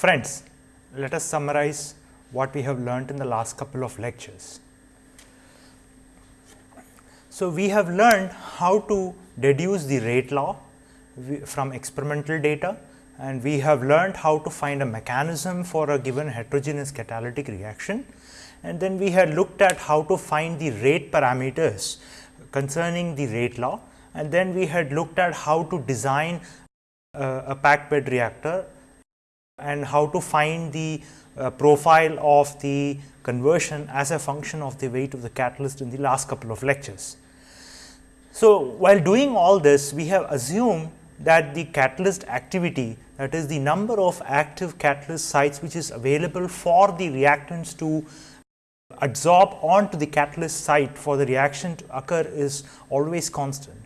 Friends, let us summarize what we have learnt in the last couple of lectures. So, we have learned how to deduce the rate law from experimental data and we have learned how to find a mechanism for a given heterogeneous catalytic reaction and then we had looked at how to find the rate parameters concerning the rate law and then we had looked at how to design uh, a packed bed reactor and how to find the uh, profile of the conversion as a function of the weight of the catalyst in the last couple of lectures. So, while doing all this we have assumed that the catalyst activity that is the number of active catalyst sites which is available for the reactants to adsorb onto the catalyst site for the reaction to occur is always constant.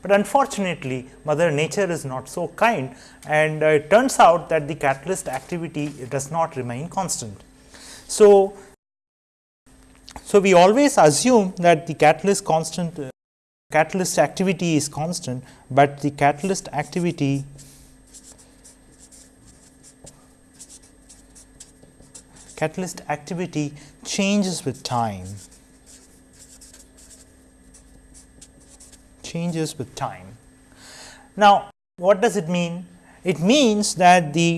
But unfortunately, mother nature is not so kind and uh, it turns out that the catalyst activity does not remain constant. So, so we always assume that the catalyst constant uh, catalyst activity is constant, but the catalyst activity catalyst activity changes with time. Changes with time. Now, what does it mean? It means that the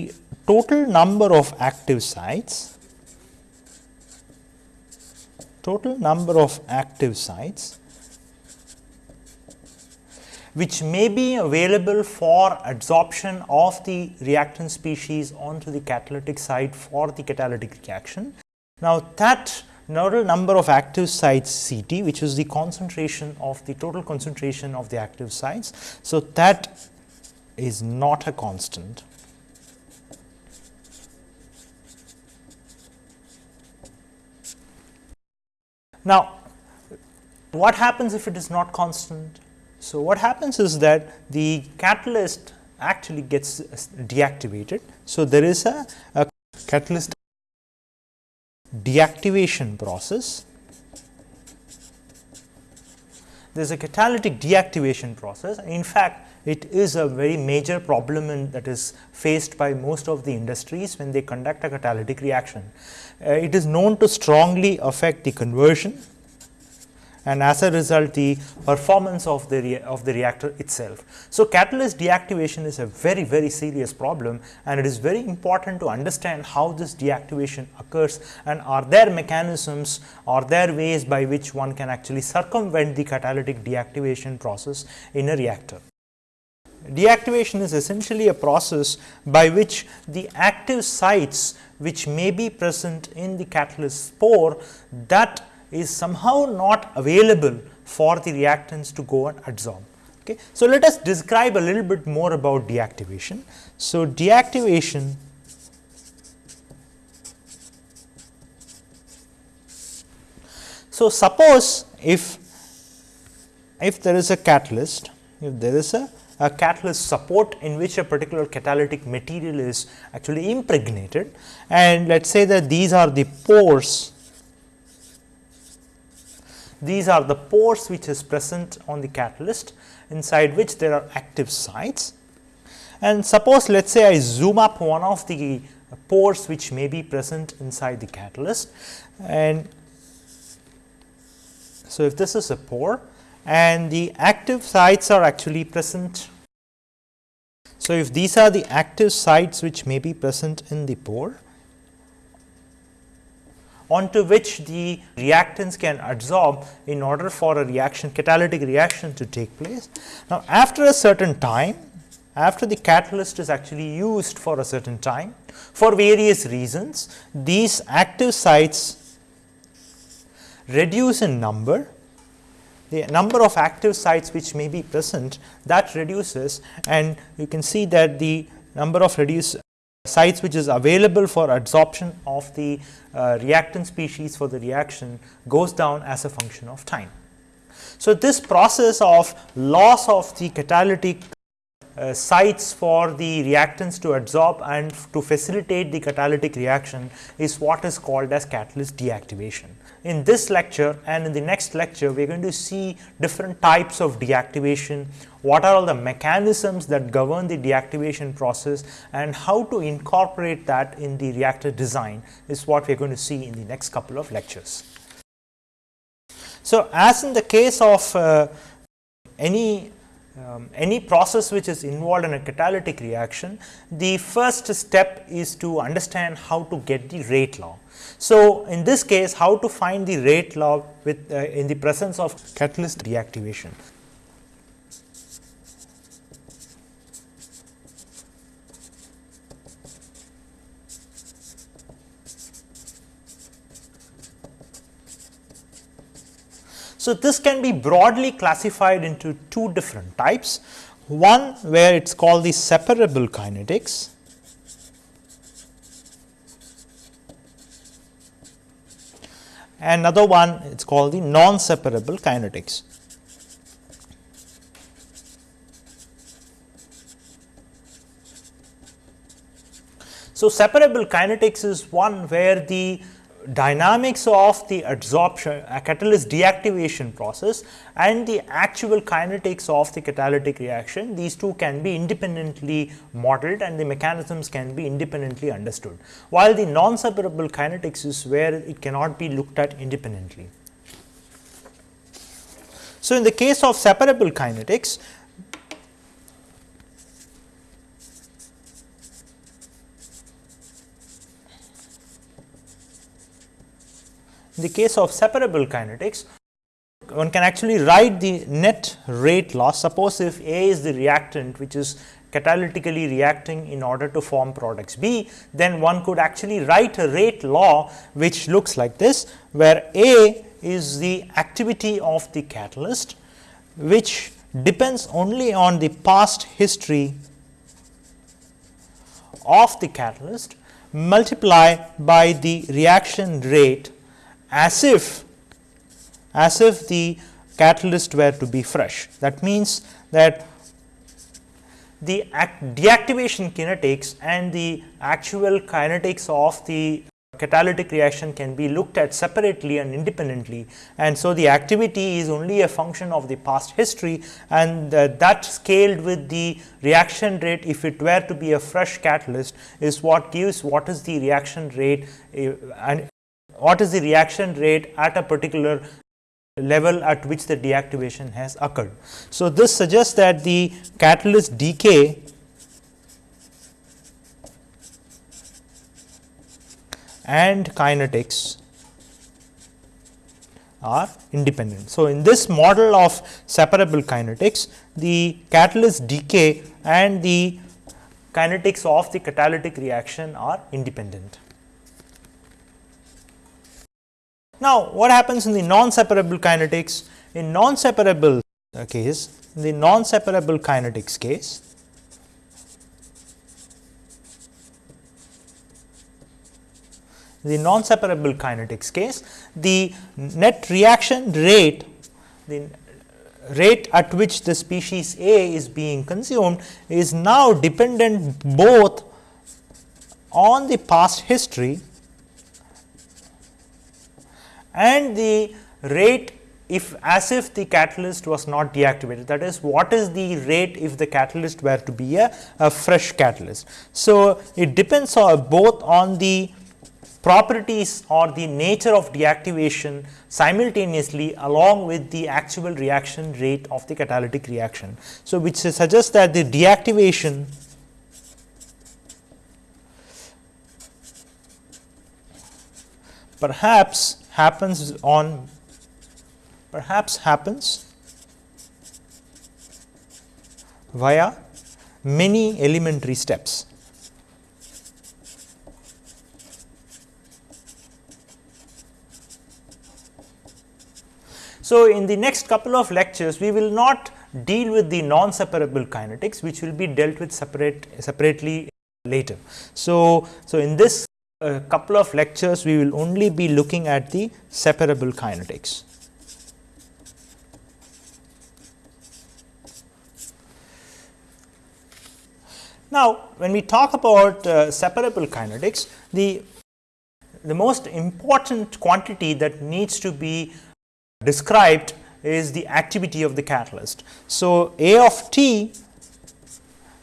total number of active sites, total number of active sites which may be available for adsorption of the reactant species onto the catalytic site for the catalytic reaction. Now, that total number of active sites CT which is the concentration of the total concentration of the active sites. So, that is not a constant. Now, what happens if it is not constant? So, what happens is that the catalyst actually gets deactivated. So, there is a, a catalyst deactivation process. There is a catalytic deactivation process. In fact, it is a very major problem in, that is faced by most of the industries when they conduct a catalytic reaction. Uh, it is known to strongly affect the conversion and as a result the performance of the of the reactor itself. So, catalyst deactivation is a very very serious problem and it is very important to understand how this deactivation occurs and are there mechanisms are there ways by which one can actually circumvent the catalytic deactivation process in a reactor. Deactivation is essentially a process by which the active sites which may be present in the catalyst spore that is somehow not available for the reactants to go and adsorb. Okay. So, let us describe a little bit more about deactivation. So, deactivation So, suppose if if there is a catalyst, if there is a, a catalyst support in which a particular catalytic material is actually impregnated and let us say that these are the pores these are the pores which is present on the catalyst inside which there are active sites. And suppose let us say I zoom up one of the pores which may be present inside the catalyst and so if this is a pore and the active sites are actually present. So, if these are the active sites which may be present in the pore onto which the reactants can adsorb in order for a reaction catalytic reaction to take place. Now, after a certain time after the catalyst is actually used for a certain time for various reasons these active sites reduce in number the number of active sites which may be present that reduces and you can see that the number of reduce sites which is available for adsorption of the uh, reactant species for the reaction goes down as a function of time. So, this process of loss of the catalytic uh, sites for the reactants to adsorb and to facilitate the catalytic reaction is what is called as catalyst deactivation. In this lecture and in the next lecture, we are going to see different types of deactivation, what are all the mechanisms that govern the deactivation process and how to incorporate that in the reactor design is what we are going to see in the next couple of lectures. So, as in the case of uh, any um, any process which is involved in a catalytic reaction, the first step is to understand how to get the rate law. So, in this case how to find the rate law with uh, in the presence of catalyst deactivation. So, this can be broadly classified into two different types. One where it is called the separable kinetics another one it is called the non-separable kinetics. So, separable kinetics is one where the dynamics of the adsorption a catalyst deactivation process and the actual kinetics of the catalytic reaction these two can be independently modeled and the mechanisms can be independently understood while the non separable kinetics is where it cannot be looked at independently. So, in the case of separable kinetics In the case of separable kinetics, one can actually write the net rate law. Suppose if A is the reactant which is catalytically reacting in order to form products B, then one could actually write a rate law which looks like this, where A is the activity of the catalyst, which depends only on the past history of the catalyst multiply by the reaction rate as if as if the catalyst were to be fresh. That means that the deactivation kinetics and the actual kinetics of the catalytic reaction can be looked at separately and independently and so the activity is only a function of the past history and uh, that scaled with the reaction rate if it were to be a fresh catalyst is what gives what is the reaction rate uh, and what is the reaction rate at a particular level at which the deactivation has occurred. So, this suggests that the catalyst decay and kinetics are independent. So, in this model of separable kinetics, the catalyst decay and the kinetics of the catalytic reaction are independent. Now, what happens in the non-separable kinetics? In non-separable case, in the non-separable kinetics case, the non-separable kinetics case, the net reaction rate, the rate at which the species A is being consumed is now dependent both on the past history and the rate if as if the catalyst was not deactivated that is what is the rate if the catalyst were to be a, a fresh catalyst. So, it depends on both on the properties or the nature of deactivation simultaneously along with the actual reaction rate of the catalytic reaction. So, which suggests that the deactivation perhaps happens on perhaps happens via many elementary steps. So, in the next couple of lectures, we will not deal with the non-separable kinetics, which will be dealt with separate separately later. So, so in this a couple of lectures we will only be looking at the separable kinetics. Now, when we talk about uh, separable kinetics, the, the most important quantity that needs to be described is the activity of the catalyst. So, A of t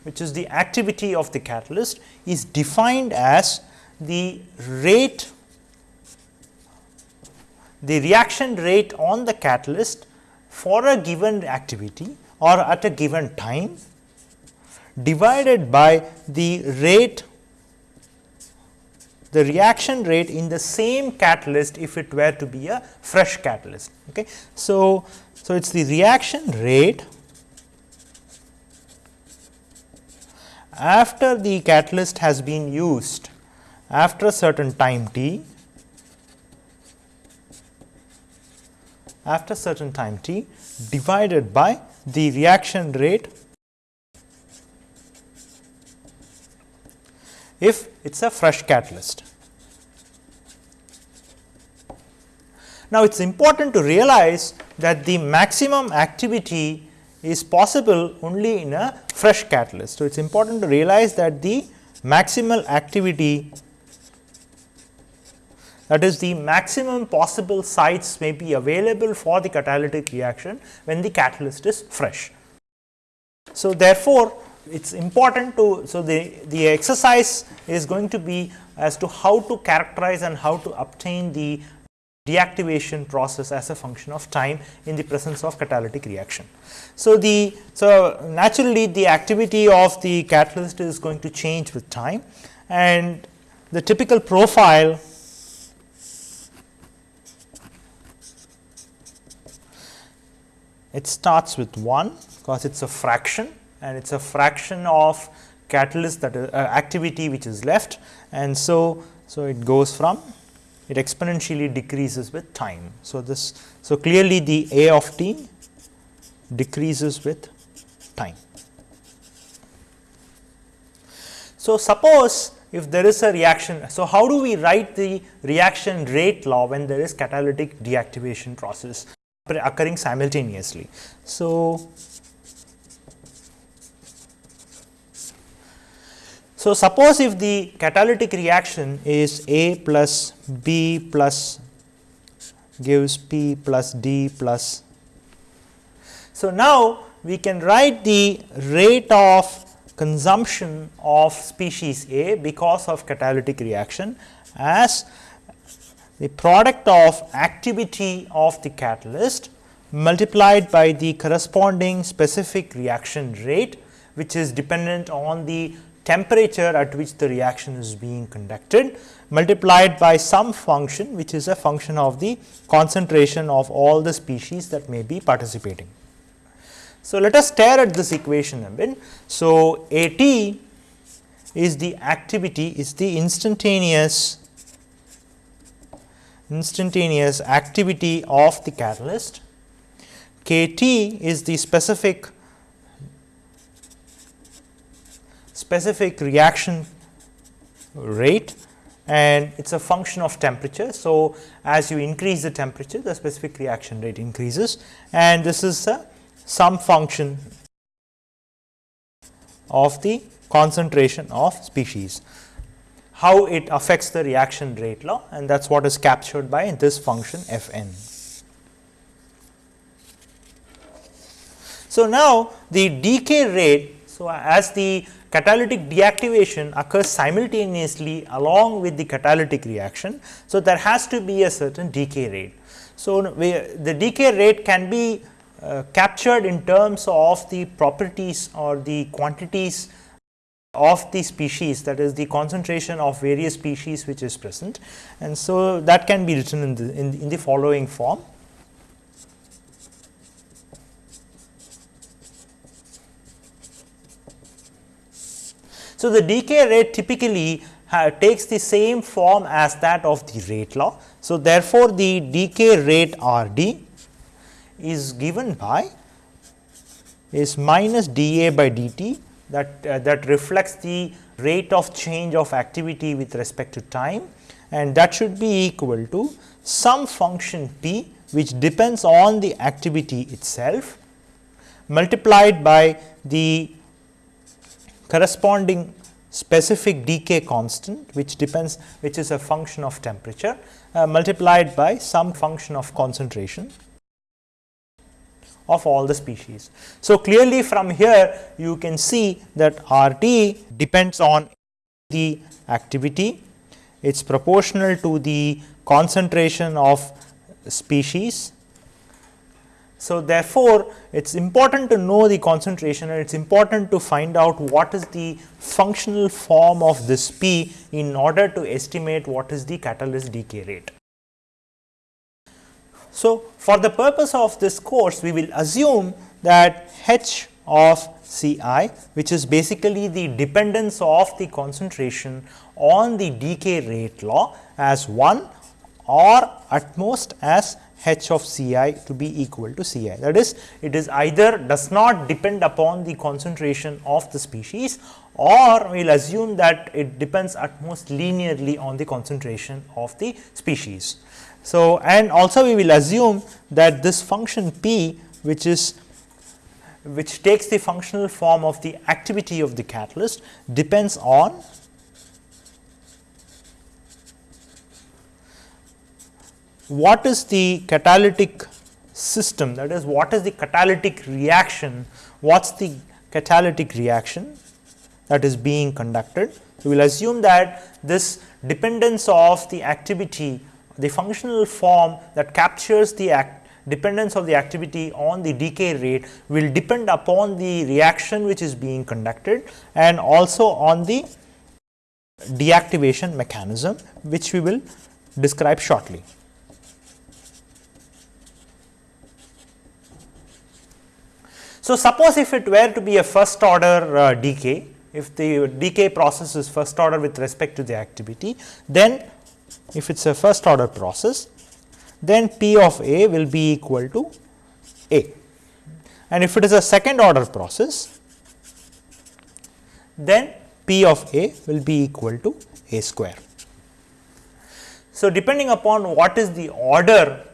which is the activity of the catalyst is defined as the rate the reaction rate on the catalyst for a given activity or at a given time divided by the rate the reaction rate in the same catalyst if it were to be a fresh catalyst. Okay. So, so it is the reaction rate after the catalyst has been used after a certain time t after a certain time t divided by the reaction rate if it is a fresh catalyst. Now, it is important to realize that the maximum activity is possible only in a fresh catalyst. So, it is important to realize that the maximal activity that is the maximum possible sites may be available for the catalytic reaction when the catalyst is fresh. So, therefore, it is important to, so the, the exercise is going to be as to how to characterize and how to obtain the deactivation process as a function of time in the presence of catalytic reaction. So, the so naturally the activity of the catalyst is going to change with time and the typical profile it starts with 1 because it is a fraction and it is a fraction of catalyst that is uh, activity which is left and so so it goes from it exponentially decreases with time. So, this so clearly the A of t decreases with time. So, suppose if there is a reaction. So, how do we write the reaction rate law when there is catalytic deactivation process occurring simultaneously. So, So, suppose if the catalytic reaction is A plus B plus gives P plus D plus. So, now we can write the rate of consumption of species A because of catalytic reaction as the product of activity of the catalyst multiplied by the corresponding specific reaction rate which is dependent on the temperature at which the reaction is being conducted multiplied by some function which is a function of the concentration of all the species that may be participating. So, let us stare at this equation a bit. So, A t is the activity is the instantaneous instantaneous activity of the catalyst, K t is the specific specific reaction rate and it is a function of temperature. So, as you increase the temperature the specific reaction rate increases and this is a some function of the concentration of species how it affects the reaction rate law and that is what is captured by this function f n. So, now the decay rate. So, as the catalytic deactivation occurs simultaneously along with the catalytic reaction. So, there has to be a certain decay rate. So, the decay rate can be uh, captured in terms of the properties or the quantities of the species that is the concentration of various species which is present and so that can be written in the, in, in the following form. So, the decay rate typically uh, takes the same form as that of the rate law. So, therefore, the decay rate R d is given by is minus d A by d t that uh, that reflects the rate of change of activity with respect to time. And that should be equal to some function p which depends on the activity itself multiplied by the corresponding specific decay constant which depends which is a function of temperature uh, multiplied by some function of concentration of all the species. So, clearly from here you can see that R t depends on the activity, it is proportional to the concentration of species. So, therefore, it is important to know the concentration and it is important to find out what is the functional form of this P in order to estimate what is the catalyst decay rate. So, for the purpose of this course we will assume that H of C i which is basically the dependence of the concentration on the decay rate law as 1 or at most as H of C i to be equal to C i. That is it is either does not depend upon the concentration of the species or we will assume that it depends at most linearly on the concentration of the species. So, and also we will assume that this function p which is which takes the functional form of the activity of the catalyst depends on what is the catalytic system that is what is the catalytic reaction, what is the catalytic reaction that is being conducted. We will assume that this dependence of the activity the functional form that captures the dependence of the activity on the decay rate will depend upon the reaction which is being conducted and also on the deactivation mechanism which we will describe shortly. So, suppose if it were to be a first order uh, decay, if the decay process is first order with respect to the activity, then if it is a first order process, then P of A will be equal to A. And if it is a second order process, then P of A will be equal to A square. So, depending upon what is the order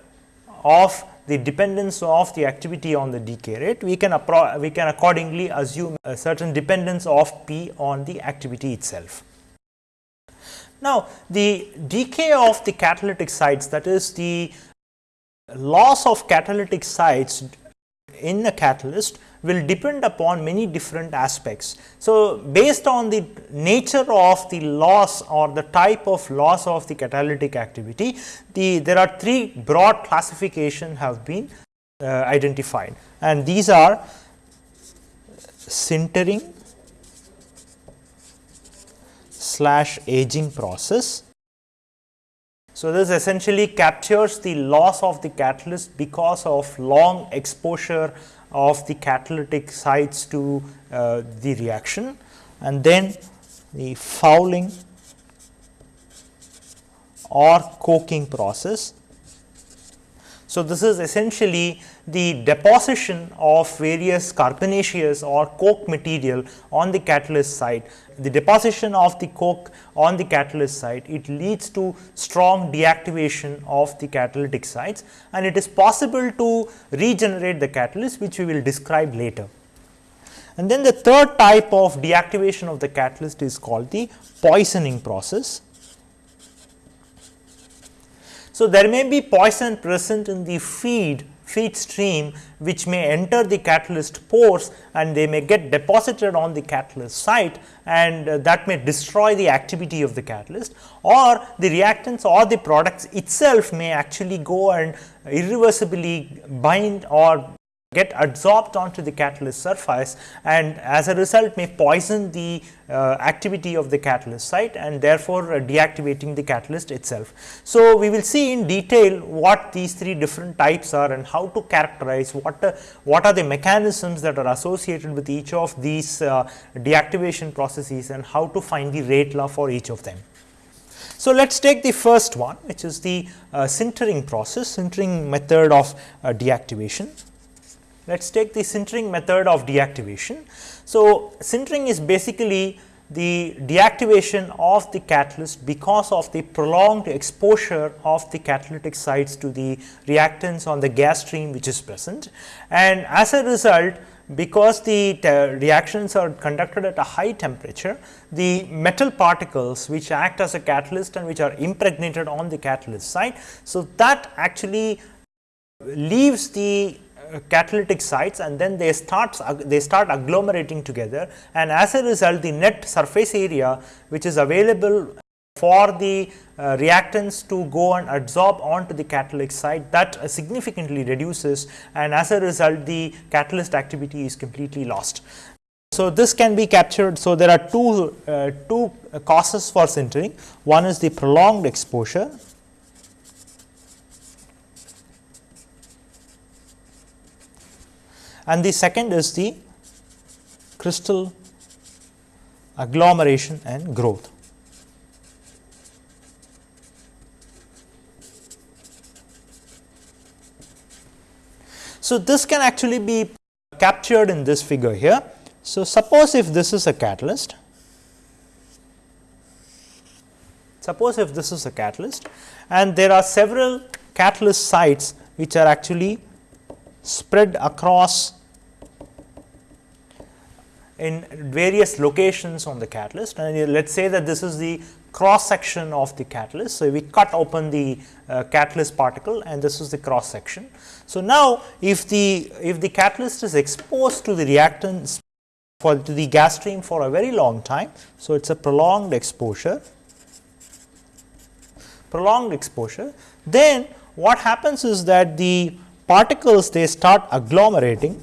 of the dependence of the activity on the decay rate, we can we can accordingly assume a certain dependence of P on the activity itself. Now, the decay of the catalytic sites that is the loss of catalytic sites in a catalyst will depend upon many different aspects. So, based on the nature of the loss or the type of loss of the catalytic activity, the there are three broad classification have been uh, identified and these are sintering, slash aging process. So, this essentially captures the loss of the catalyst because of long exposure of the catalytic sites to uh, the reaction and then the fouling or coking process. So, this is essentially the deposition of various carbonaceous or coke material on the catalyst site. The deposition of the coke on the catalyst site, it leads to strong deactivation of the catalytic sites and it is possible to regenerate the catalyst which we will describe later. And then the third type of deactivation of the catalyst is called the poisoning process. So, there may be poison present in the feed feed stream which may enter the catalyst pores and they may get deposited on the catalyst site and uh, that may destroy the activity of the catalyst or the reactants or the products itself may actually go and irreversibly bind or get adsorbed onto the catalyst surface and as a result may poison the uh, activity of the catalyst site and therefore, uh, deactivating the catalyst itself. So, we will see in detail what these three different types are and how to characterize what, uh, what are the mechanisms that are associated with each of these uh, deactivation processes and how to find the rate law for each of them. So, let us take the first one which is the uh, sintering process, sintering method of uh, deactivation. Let us take the sintering method of deactivation. So, sintering is basically the deactivation of the catalyst because of the prolonged exposure of the catalytic sites to the reactants on the gas stream which is present. And as a result, because the reactions are conducted at a high temperature, the metal particles which act as a catalyst and which are impregnated on the catalyst site. So, that actually leaves the catalytic sites and then they start they start agglomerating together and as a result the net surface area which is available for the uh, reactants to go and adsorb onto the catalytic site that uh, significantly reduces and as a result the catalyst activity is completely lost. So, this can be captured. So, there are two, uh, two causes for sintering. One is the prolonged exposure and the second is the crystal agglomeration and growth. So, this can actually be captured in this figure here. So, suppose if this is a catalyst, suppose if this is a catalyst and there are several catalyst sites which are actually spread across in various locations on the catalyst and let us say that this is the cross section of the catalyst. So, we cut open the uh, catalyst particle and this is the cross section. So, now if the if the catalyst is exposed to the reactants for to the gas stream for a very long time. So, it is a prolonged exposure prolonged exposure then what happens is that the particles they start agglomerating.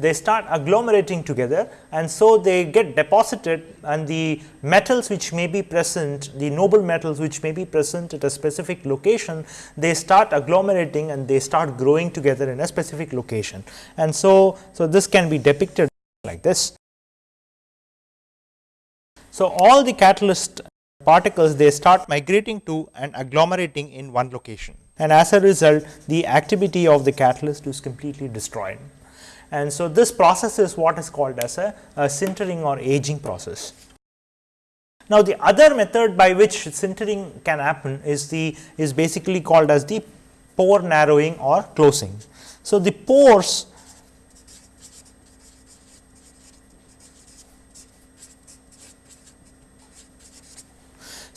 They start agglomerating together and so they get deposited and the metals which may be present the noble metals which may be present at a specific location they start agglomerating and they start growing together in a specific location. And so so this can be depicted like this. So all the catalyst particles they start migrating to and agglomerating in one location and as a result the activity of the catalyst is completely destroyed and so this process is what is called as a, a sintering or aging process. Now, the other method by which sintering can happen is the is basically called as the pore narrowing or closing. So, the pores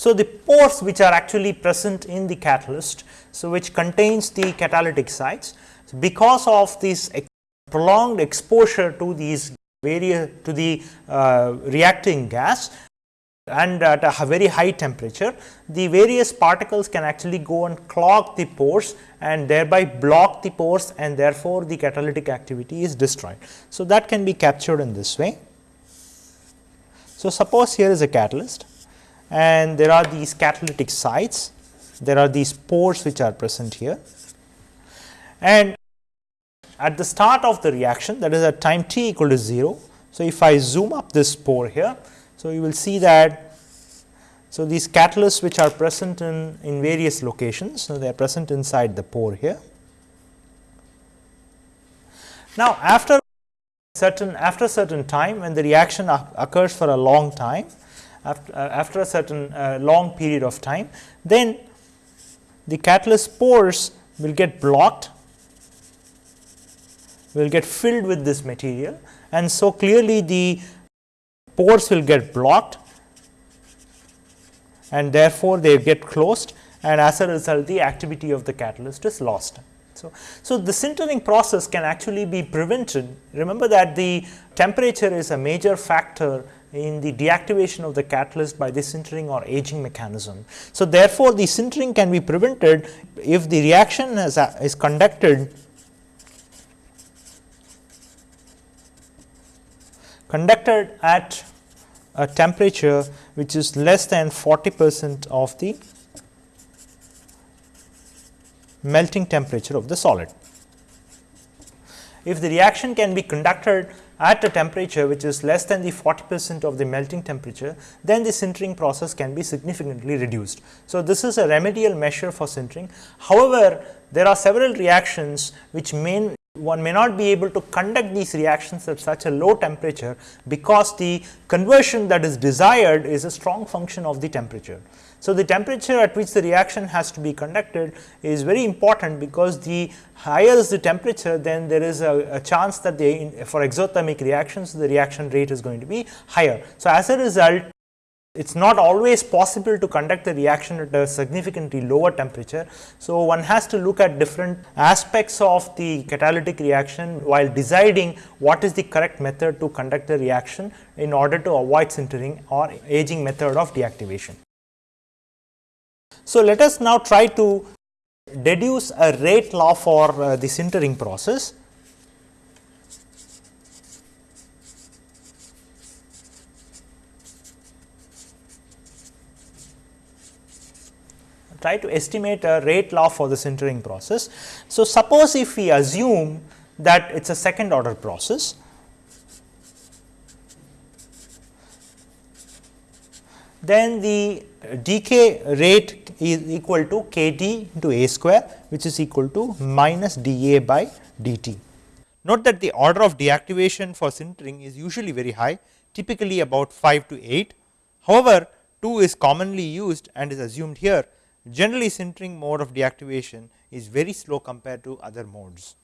So, the pores which are actually present in the catalyst, so which contains the catalytic sites, so because of this prolonged exposure to these various to the uh, reacting gas and at a very high temperature, the various particles can actually go and clog the pores and thereby block the pores and therefore, the catalytic activity is destroyed. So, that can be captured in this way. So, suppose here is a catalyst and there are these catalytic sites, there are these pores which are present here and at the start of the reaction that is at time t equal to 0. So, if I zoom up this pore here, so you will see that so these catalysts which are present in, in various locations, so they are present inside the pore here. Now, after certain after certain time when the reaction occurs for a long time after, uh, after a certain uh, long period of time, then the catalyst pores will get blocked will get filled with this material and so clearly the pores will get blocked and therefore, they get closed and as a result the activity of the catalyst is lost. So, so the sintering process can actually be prevented. Remember that the temperature is a major factor in the deactivation of the catalyst by the sintering or aging mechanism. So, therefore, the sintering can be prevented if the reaction is, uh, is conducted conducted at a temperature which is less than 40 percent of the melting temperature of the solid. If the reaction can be conducted at a temperature which is less than the 40 percent of the melting temperature, then the sintering process can be significantly reduced. So, this is a remedial measure for sintering. However, there are several reactions which may one may not be able to conduct these reactions at such a low temperature because the conversion that is desired is a strong function of the temperature. So, the temperature at which the reaction has to be conducted is very important because the higher is the temperature then there is a, a chance that the for exothermic reactions the reaction rate is going to be higher. So, as a result it is not always possible to conduct the reaction at a significantly lower temperature. So, one has to look at different aspects of the catalytic reaction while deciding what is the correct method to conduct the reaction in order to avoid sintering or aging method of deactivation. So, let us now try to deduce a rate law for uh, the sintering process. try to estimate a rate law for the sintering process. So, suppose if we assume that it is a second order process, then the decay rate is equal to k d into a square which is equal to minus d a by d t. Note that the order of deactivation for sintering is usually very high typically about 5 to 8. However, 2 is commonly used and is assumed here generally sintering mode of deactivation is very slow compared to other modes.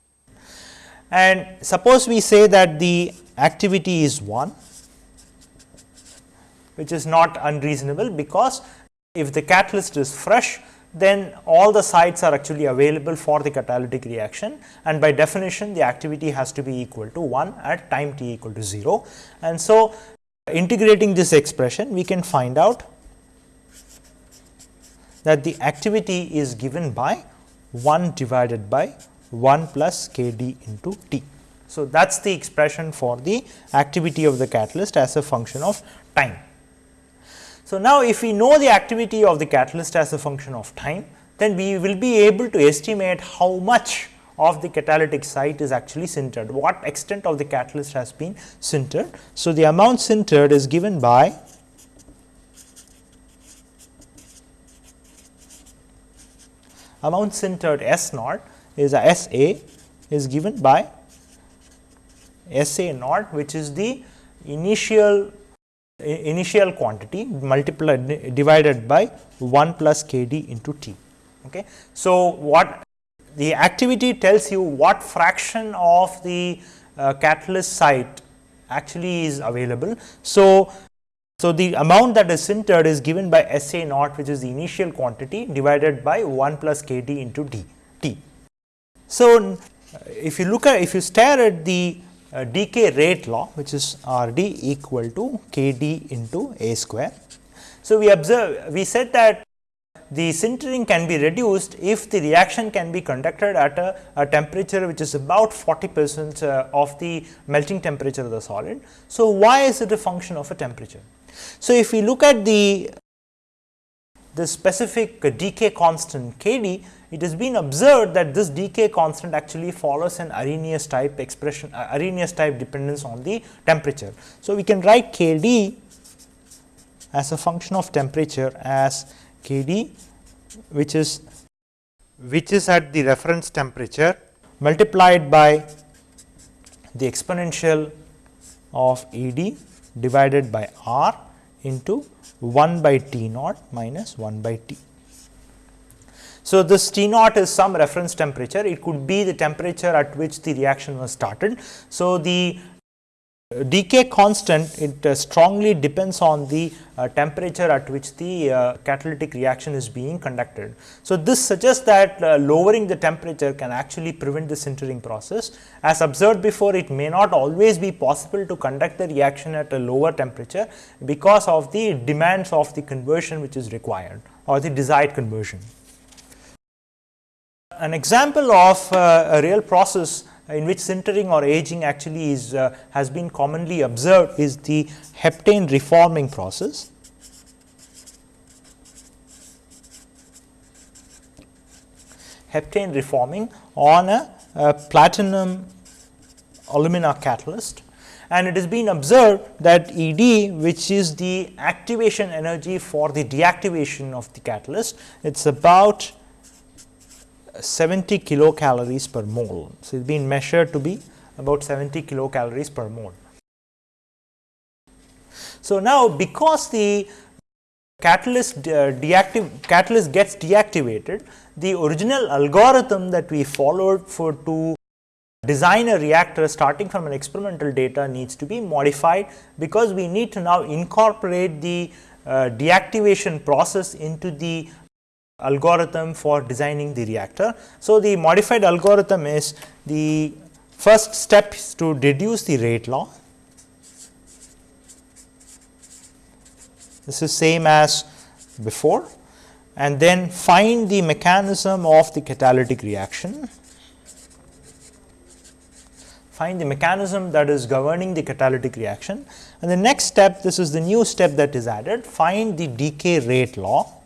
And suppose we say that the activity is 1 which is not unreasonable because if the catalyst is fresh then all the sites are actually available for the catalytic reaction and by definition the activity has to be equal to 1 at time t equal to 0. And so, integrating this expression we can find out that the activity is given by 1 divided by 1 plus k d into t. So, that is the expression for the activity of the catalyst as a function of time. So, now if we know the activity of the catalyst as a function of time, then we will be able to estimate how much of the catalytic site is actually sintered, what extent of the catalyst has been sintered. So, the amount sintered is given by amount sintered S naught is a S A is given by S A naught which is the initial initial quantity multiplied divided by 1 plus k d into t. Okay. So, what the activity tells you what fraction of the uh, catalyst site actually is available. So, so, the amount that is sintered is given by S A naught which is the initial quantity divided by 1 plus k d into d t. So, if you look at if you stare at the uh, decay rate law which is R d equal to k d into a square. So, we observe we said that the sintering can be reduced if the reaction can be conducted at a, a temperature which is about 40 percent uh, of the melting temperature of the solid. So, why is it a function of a temperature? So, if we look at the the specific decay constant k d, it has been observed that this decay constant actually follows an Arrhenius type expression uh, Arrhenius type dependence on the temperature. So, we can write k d as a function of temperature as k d which is which is at the reference temperature multiplied by the exponential of E d divided by r into 1 by T naught minus 1 by T. So, this T naught is some reference temperature, it could be the temperature at which the reaction was started. So, the decay constant it uh, strongly depends on the uh, temperature at which the uh, catalytic reaction is being conducted. So, this suggests that uh, lowering the temperature can actually prevent the sintering process. As observed before it may not always be possible to conduct the reaction at a lower temperature because of the demands of the conversion which is required or the desired conversion. An example of uh, a real process in which sintering or aging actually is uh, has been commonly observed is the heptane reforming process. Heptane reforming on a, a platinum alumina catalyst and it has been observed that E d which is the activation energy for the deactivation of the catalyst it is about 70 kilocalories per mole. So, it has been measured to be about 70 kilocalories per mole. So, now because the catalyst uh, deactive catalyst gets deactivated, the original algorithm that we followed for to design a reactor starting from an experimental data needs to be modified, because we need to now incorporate the uh, deactivation process into the algorithm for designing the reactor. So, the modified algorithm is the first step is to deduce the rate law. This is same as before and then find the mechanism of the catalytic reaction. Find the mechanism that is governing the catalytic reaction and the next step this is the new step that is added find the decay rate law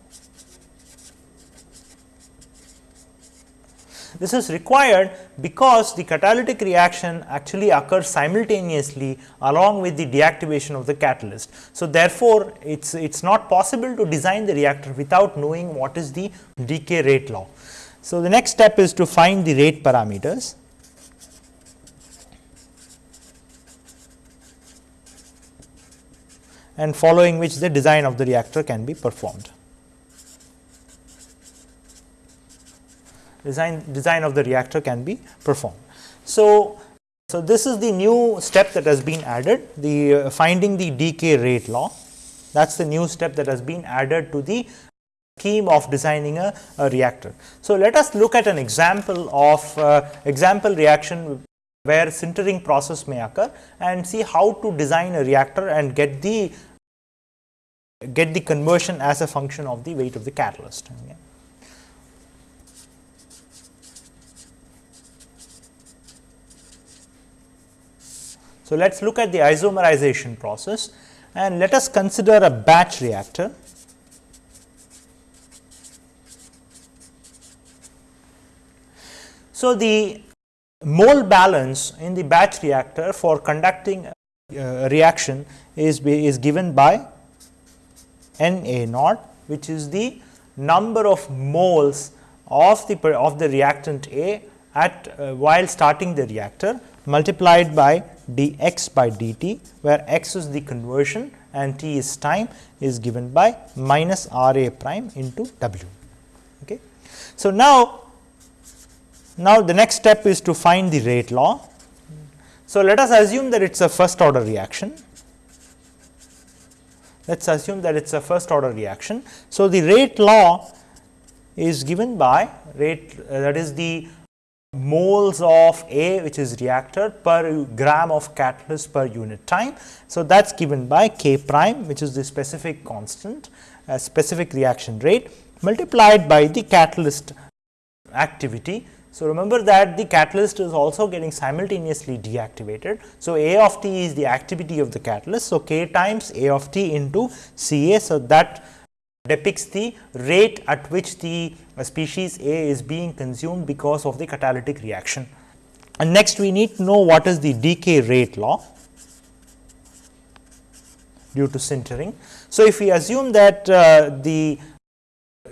This is required because the catalytic reaction actually occurs simultaneously along with the deactivation of the catalyst. So, therefore, it is it's not possible to design the reactor without knowing what is the decay rate law. So, the next step is to find the rate parameters. and following which the design of the reactor can be performed. Design, design of the reactor can be performed. So, so this is the new step that has been added the uh, finding the decay rate law that is the new step that has been added to the scheme of designing a, a reactor. So, let us look at an example of uh, example reaction where sintering process may occur and see how to design a reactor and get the get the conversion as a function of the weight of the catalyst. Okay. So, let us look at the isomerization process and let us consider a batch reactor. So, the mole balance in the batch reactor for conducting a reaction is, is given by N A naught which is the number of moles of the of the reactant A at uh, while starting the reactor multiplied by dx by dt, where x is the conversion and t is time is given by minus r a prime into w. Okay. So, now, now the next step is to find the rate law. So, let us assume that it is a first order reaction. Let us assume that it is a first order reaction. So, the rate law is given by rate uh, that is the moles of A which is reactor per gram of catalyst per unit time. So, that is given by K prime which is the specific constant uh, specific reaction rate multiplied by the catalyst activity. So, remember that the catalyst is also getting simultaneously deactivated. So, A of t is the activity of the catalyst. So, K times A of t into C A. So, that depicts the rate at which the species A is being consumed because of the catalytic reaction. And next we need to know what is the decay rate law due to sintering. So, if we assume that uh, the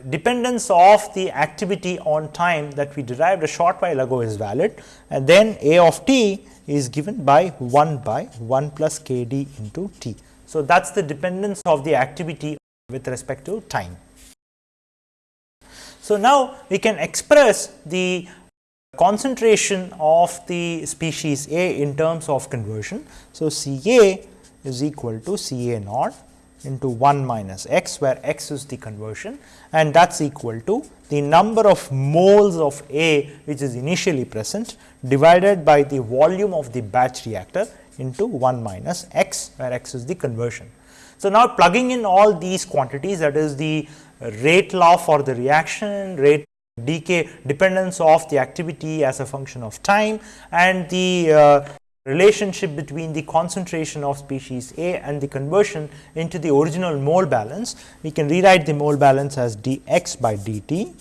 dependence of the activity on time that we derived a short while ago is valid and then A of t is given by 1 by 1 plus k d into t. So, that is the dependence of the activity with respect to time. So, now we can express the concentration of the species A in terms of conversion. So, C A is equal to C A naught into 1 minus x where x is the conversion and that is equal to the number of moles of A which is initially present divided by the volume of the batch reactor into 1 minus x where x is the conversion. So, now plugging in all these quantities that is the rate law for the reaction, rate decay dependence of the activity as a function of time and the uh, relationship between the concentration of species A and the conversion into the original mole balance. We can rewrite the mole balance as dx by dt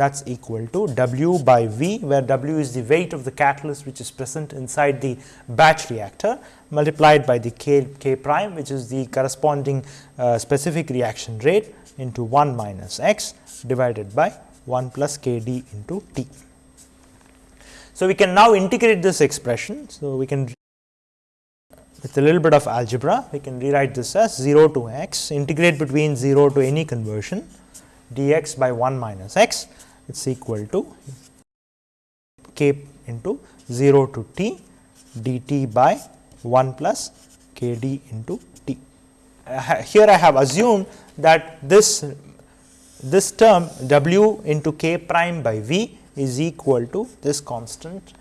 that is equal to W by V, where W is the weight of the catalyst which is present inside the batch reactor multiplied by the K, K prime which is the corresponding uh, specific reaction rate into 1 minus x divided by 1 plus K d into T. So, we can now integrate this expression. So, we can with a little bit of algebra we can rewrite this as 0 to x integrate between 0 to any conversion dx by 1 minus x it is equal to k into 0 to t dt by 1 plus k d into t. Uh, here I have assumed that this this term w into k prime by v is equal to this constant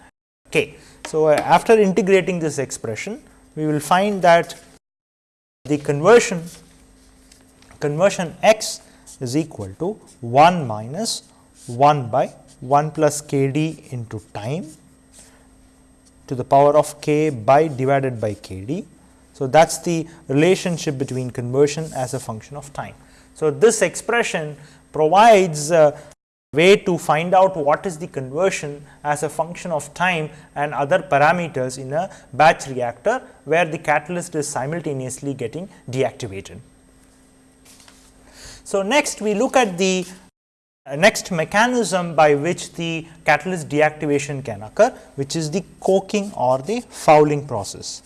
k. So, uh, after integrating this expression we will find that the conversion conversion x is equal to 1 minus 1 by 1 plus k d into time to the power of k by divided by k d. So, that is the relationship between conversion as a function of time. So, this expression provides a way to find out what is the conversion as a function of time and other parameters in a batch reactor, where the catalyst is simultaneously getting deactivated. So, next we look at the Uh, next mechanism by which the catalyst deactivation can occur, which is the coking or the fouling process.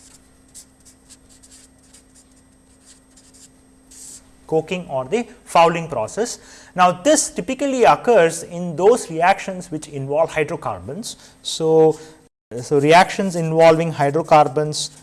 Coking or the fouling process. Now, this typically occurs in those reactions which involve hydrocarbons. So, uh, so reactions involving hydrocarbons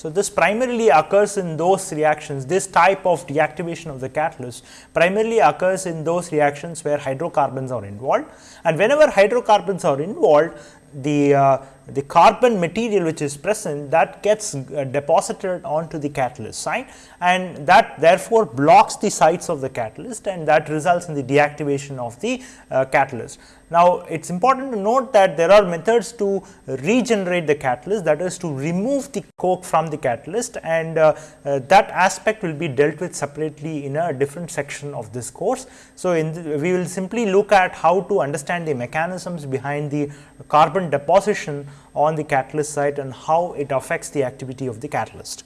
So, this primarily occurs in those reactions, this type of deactivation of the catalyst primarily occurs in those reactions where hydrocarbons are involved and whenever hydrocarbons are involved, the uh, the carbon material which is present that gets uh, deposited onto the catalyst site and that therefore blocks the sites of the catalyst and that results in the deactivation of the uh, catalyst. Now, it is important to note that there are methods to regenerate the catalyst that is to remove the coke from the catalyst and uh, uh, that aspect will be dealt with separately in a different section of this course. So, we will simply look at how to understand the mechanisms behind the carbon deposition on the catalyst site and how it affects the activity of the catalyst.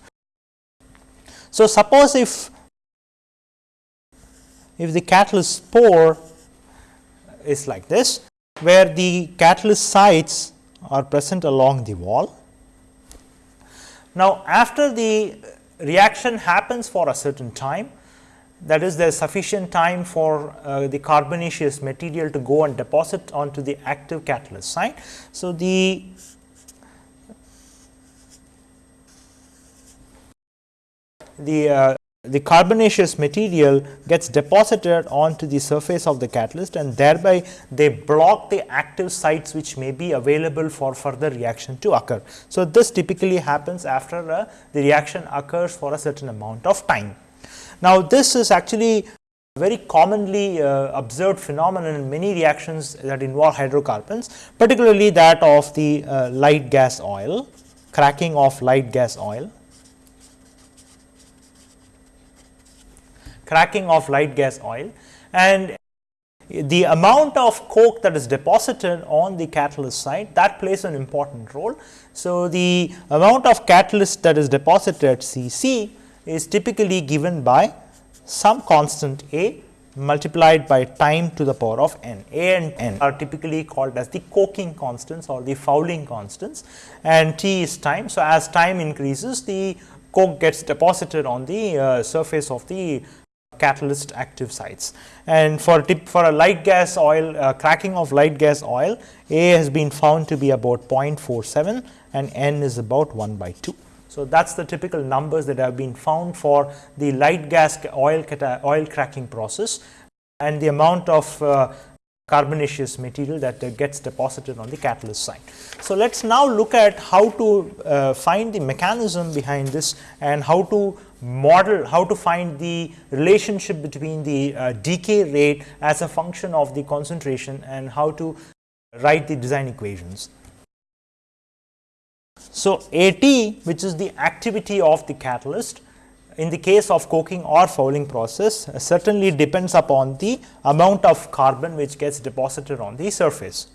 So, suppose if if the catalyst's pore is like this, where the catalyst sites are present along the wall. Now, after the reaction happens for a certain time, that is there is sufficient time for uh, the carbonaceous material to go and deposit onto the active catalyst site. So, the the uh, the carbonaceous material gets deposited onto the surface of the catalyst and thereby they block the active sites which may be available for further reaction to occur. So, this typically happens after uh, the reaction occurs for a certain amount of time. Now, this is actually a very commonly uh, observed phenomenon in many reactions that involve hydrocarbons, particularly that of the uh, light gas oil, cracking of light gas oil. Cracking of light gas oil and the amount of coke that is deposited on the catalyst site that plays an important role. So, the amount of catalyst that is deposited C c is typically given by some constant A multiplied by time to the power of n. A and n are typically called as the coking constants or the fouling constants and T is time. So, as time increases the coke gets deposited on the uh, surface of the catalyst active sites. And for tip for a light gas oil uh, cracking of light gas oil A has been found to be about 0.47 and N is about 1 by 2. So, that is the typical numbers that have been found for the light gas oil, oil cracking process and the amount of uh, carbonaceous material that uh, gets deposited on the catalyst site. So, let us now look at how to uh, find the mechanism behind this and how to model how to find the relationship between the uh, decay rate as a function of the concentration and how to write the design equations. So, AT which is the activity of the catalyst in the case of coking or fouling process uh, certainly depends upon the amount of carbon which gets deposited on the surface.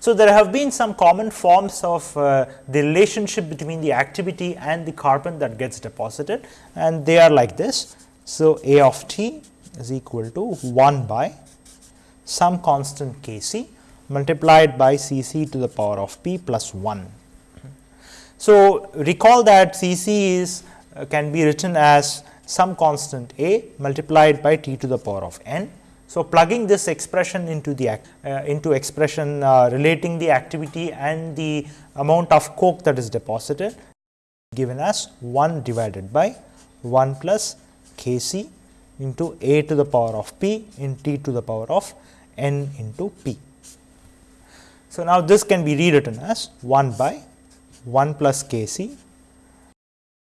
So, there have been some common forms of uh, the relationship between the activity and the carbon that gets deposited and they are like this. So, A of t is equal to 1 by some constant k c multiplied by C c to the power of p plus 1. So, recall that C c is uh, can be written as some constant a multiplied by t to the power of n. So, plugging this expression into the uh, into expression uh, relating the activity and the amount of coke that is deposited given as 1 divided by 1 plus k c into a to the power of p in t to the power of n into p. So, now this can be rewritten as 1 by 1 plus k c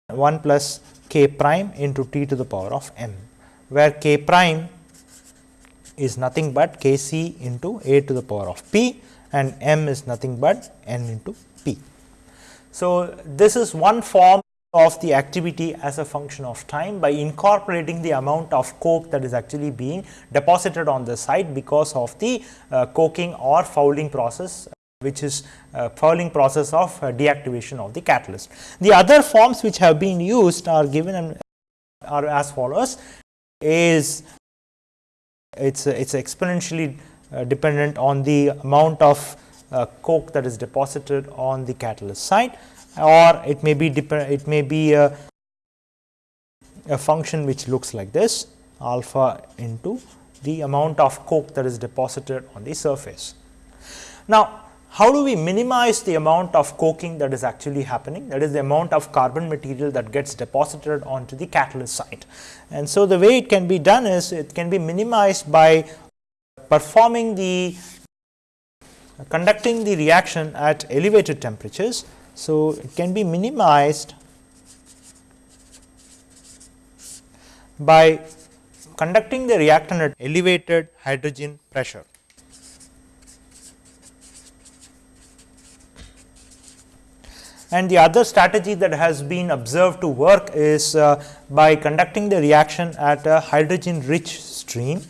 1 plus k prime into t to the power of m, where k prime is nothing but k c into a to the power of p and m is nothing but n into p. So, this is one form of the activity as a function of time by incorporating the amount of coke that is actually being deposited on the site because of the uh, coking or fouling process which is uh, fouling process of uh, deactivation of the catalyst. The other forms which have been used are given and are as follows is it's it's exponentially uh, dependent on the amount of uh, coke that is deposited on the catalyst site or it may be it may be a, a function which looks like this alpha into the amount of coke that is deposited on the surface. Now, how do we minimize the amount of coking that is actually happening that is the amount of carbon material that gets deposited onto the catalyst site. And so, the way it can be done is it can be minimized by performing the conducting the reaction at elevated temperatures. So, it can be minimized by conducting the reactant at elevated hydrogen pressure. And the other strategy that has been observed to work is uh, by conducting the reaction at a hydrogen rich stream.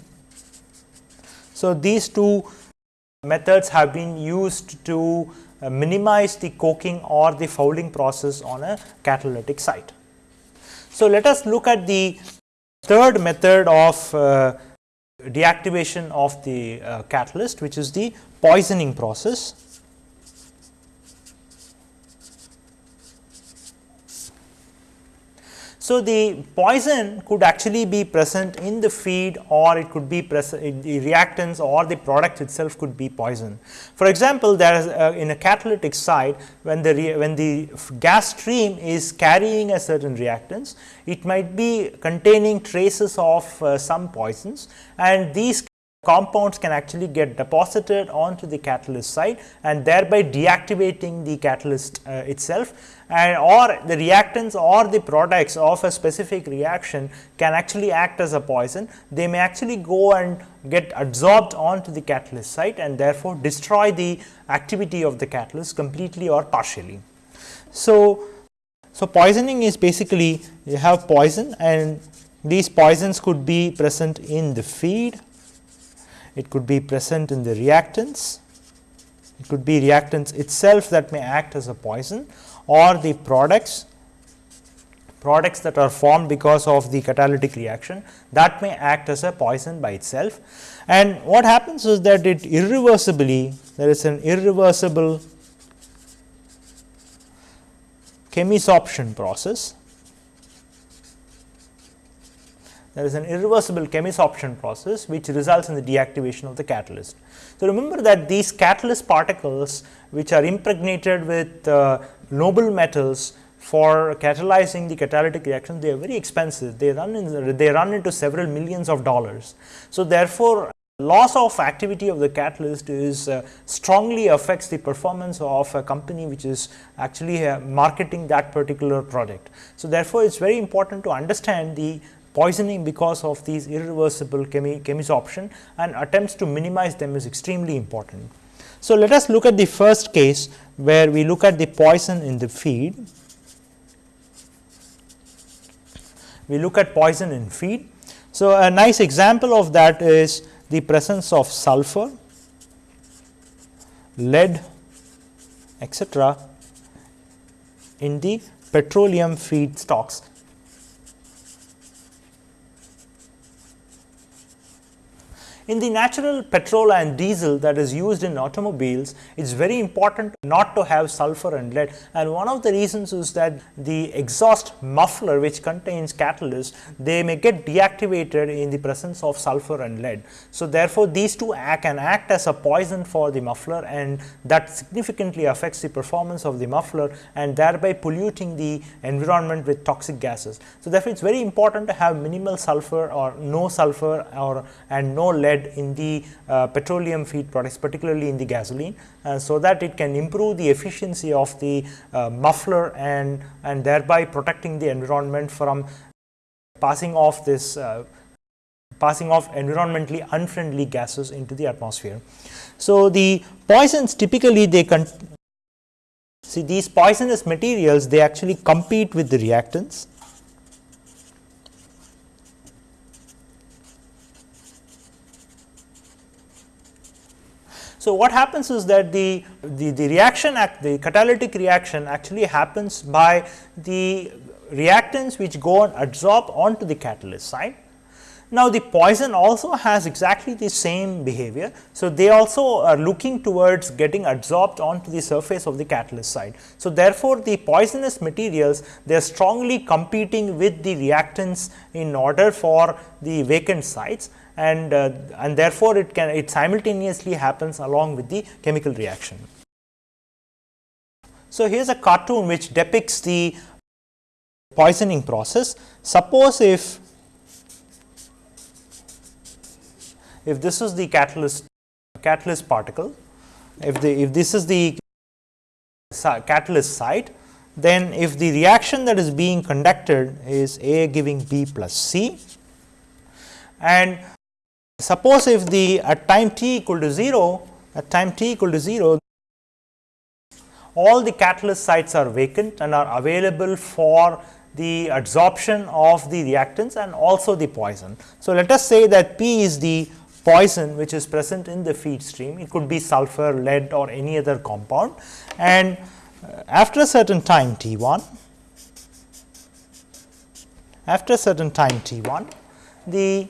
So, these two methods have been used to uh, minimize the coking or the fouling process on a catalytic site. So, let us look at the third method of uh, deactivation of the uh, catalyst which is the poisoning process. So, the poison could actually be present in the feed or it could be present in the reactants or the product itself could be poison. For example, there is a, in a catalytic site when the when the gas stream is carrying a certain reactants, it might be containing traces of uh, some poisons and these compounds can actually get deposited onto the catalyst site and thereby deactivating the catalyst uh, itself and or the reactants or the products of a specific reaction can actually act as a poison. They may actually go and get adsorbed onto the catalyst site and therefore, destroy the activity of the catalyst completely or partially. So, so poisoning is basically you have poison and these poisons could be present in the feed it could be present in the reactants, it could be reactants itself that may act as a poison or the products products that are formed because of the catalytic reaction that may act as a poison by itself. And what happens is that it irreversibly there is an irreversible chemisorption process there is an irreversible chemisorption process which results in the deactivation of the catalyst. So, remember that these catalyst particles which are impregnated with uh, noble metals for catalyzing the catalytic reaction they are very expensive they run in they run into several millions of dollars. So, therefore, loss of activity of the catalyst is uh, strongly affects the performance of a company which is actually uh, marketing that particular product. So, therefore, it is very important to understand the poisoning because of these irreversible chemi chemisorption and attempts to minimize them is extremely important. So, let us look at the first case where we look at the poison in the feed. We look at poison in feed. So, a nice example of that is the presence of sulfur, lead etc., in the petroleum feed stocks In the natural petrol and diesel that is used in automobiles, it is very important not to have sulfur and lead and one of the reasons is that the exhaust muffler which contains catalyst, they may get deactivated in the presence of sulfur and lead. So, therefore, these two act, can act as a poison for the muffler and that significantly affects the performance of the muffler and thereby polluting the environment with toxic gases. So, therefore, it is very important to have minimal sulfur or no sulfur or and no lead in the uh, petroleum feed products particularly in the gasoline, uh, so that it can improve the efficiency of the uh, muffler and, and thereby protecting the environment from passing off this passing off environmentally unfriendly gases into the atmosphere. So, the poisons typically they can see these poisonous materials they actually compete with the reactants So, what happens is that the, the, the reaction act the catalytic reaction actually happens by the reactants which go and adsorb onto the catalyst site. Now, the poison also has exactly the same behavior. So, they also are looking towards getting adsorbed onto the surface of the catalyst site. So, therefore, the poisonous materials they are strongly competing with the reactants in order for the vacant sites and, uh, and therefore, it can it simultaneously happens along with the chemical reaction. So, here is a cartoon which depicts the poisoning process. Suppose if if this is the catalyst catalyst particle, if the if this is the catalyst site, then if the reaction that is being conducted is A giving B plus C and Suppose if the at time t equal to 0, at time t equal to 0, all the catalyst sites are vacant and are available for the adsorption of the reactants and also the poison. So, let us say that P is the poison which is present in the feed stream, it could be sulfur, lead or any other compound and uh, after a certain time t 1, after a certain time t 1, the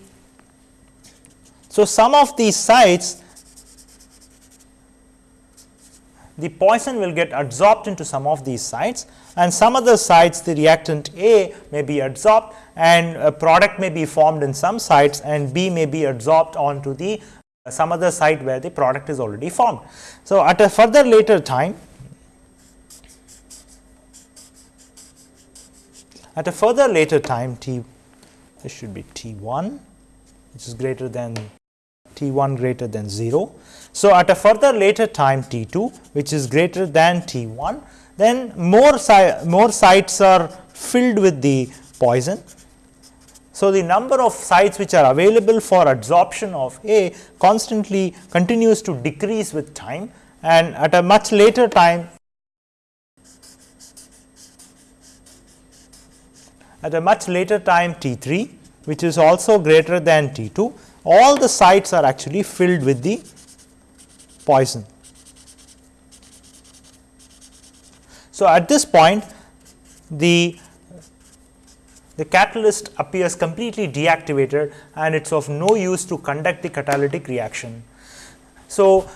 so, some of these sites the poison will get adsorbed into some of these sites and some other sites the reactant A may be adsorbed and a product may be formed in some sites and B may be adsorbed onto the uh, some other site where the product is already formed. So, at a further later time at a further later time T this should be T 1 which is greater than T 1 greater than 0. So, at a further later time T 2 which is greater than T 1 then more, si more sites are filled with the poison. So, the number of sites which are available for adsorption of A constantly continues to decrease with time and at a much later time at a much later time T 3 which is also greater than T 2 all the sites are actually filled with the poison. So, at this point the the catalyst appears completely deactivated and it is of no use to conduct the catalytic reaction. So,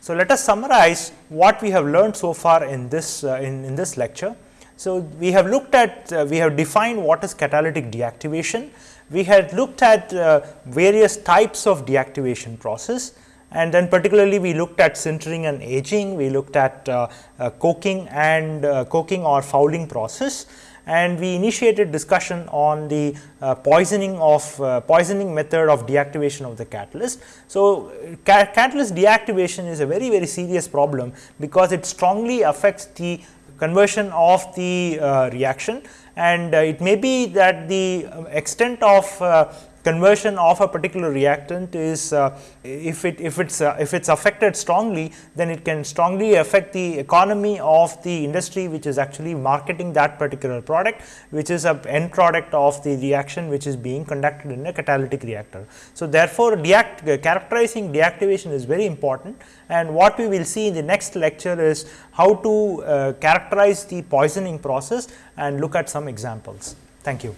so let us summarize what we have learned so far in this uh, in, in this lecture. So, we have looked at uh, we have defined what is catalytic deactivation we had looked at uh, various types of deactivation process and then particularly we looked at sintering and aging, we looked at uh, uh, coking and uh, coking or fouling process and we initiated discussion on the uh, poisoning of uh, poisoning method of deactivation of the catalyst. So, ca catalyst deactivation is a very very serious problem because it strongly affects the conversion of the reaction and uh, it may be that the uh, extent of uh, conversion of a particular reactant is uh, if it if it's uh, if it's affected strongly then it can strongly affect the economy of the industry which is actually marketing that particular product which is a end product of the reaction which is being conducted in a catalytic reactor. So, therefore, uh, characterizing deactivation is very important and what we will see in the next lecture is how to uh, characterize the poisoning process and look at some examples. Thank you.